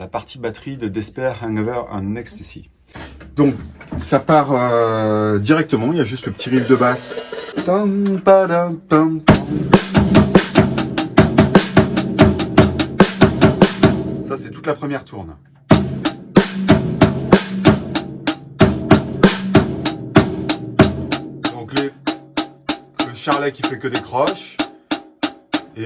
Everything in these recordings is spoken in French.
la partie batterie de Despair, Hangover and Ecstasy. Donc, ça part euh, directement, il y a juste le petit riff de basse. Ça, c'est toute la première tourne. Donc, le charlet qui fait que des croches. Et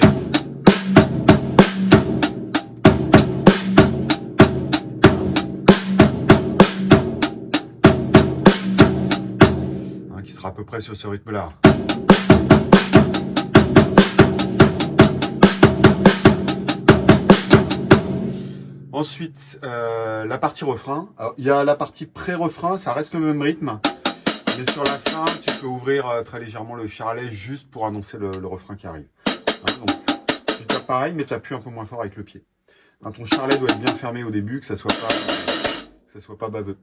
à peu près sur ce rythme-là. Ensuite, euh, la partie refrain. il y a la partie pré-refrain, ça reste le même rythme. Mais sur la fin, tu peux ouvrir euh, très légèrement le charlet juste pour annoncer le, refrain qui arrive. Hein, tu tapes pareil, mais tu appuies un peu moins fort avec le pied. Hein, ton charlet doit être bien fermé au début, que ça soit ça soit pas baveux.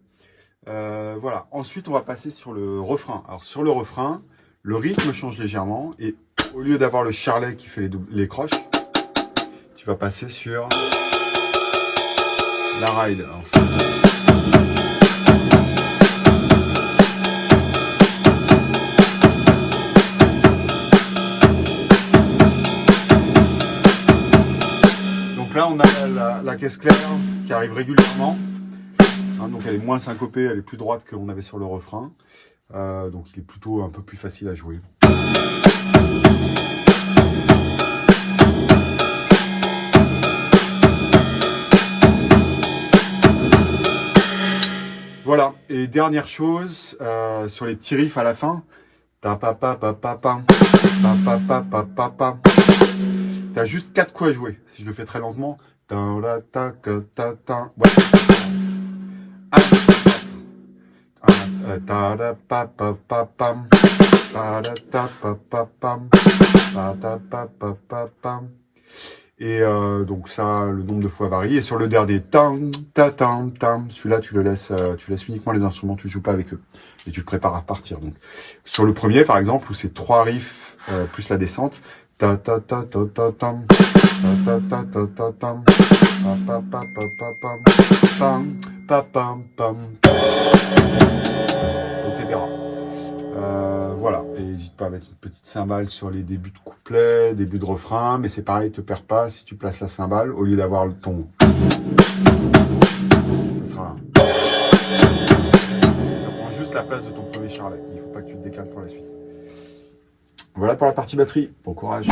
Euh, voilà. Ensuite, on va passer sur le refrain. Alors, sur le refrain, le rythme change légèrement. Et au lieu d'avoir le charlet qui fait les, les croches, tu vas passer sur la ride. Donc là, on a la caisse claire qui arrive régulièrement. Hein, donc elle est moins syncopée, elle est plus droite qu'on avait sur le refrain. Euh, donc il est plutôt un peu plus facile à jouer. Voilà, et dernière chose, euh, sur les petits riffs à la fin, t'as juste quatre coups à jouer. Si je le fais très lentement, et euh, donc ça, le nombre de fois varie. Et sur le dernier, celui-là, tu le laisses, euh, tu laisses uniquement les instruments, tu joues pas avec eux. Et tu te prépares à partir. Donc, sur le premier, par exemple, où c'est trois riffs euh, plus la descente, ta, ta, ta, ta, ta, tam, ta, ta, ta, ta, etc. Euh, voilà, et n'hésite pas à mettre une petite cymbale sur les débuts de couplet, début de refrain, mais c'est pareil, te perds pas si tu places la cymbale au lieu d'avoir le ton. Ça sera. Ça prend juste la place de ton premier charlet. Il ne faut pas que tu te décales pour la suite. Voilà pour la partie batterie. Bon courage.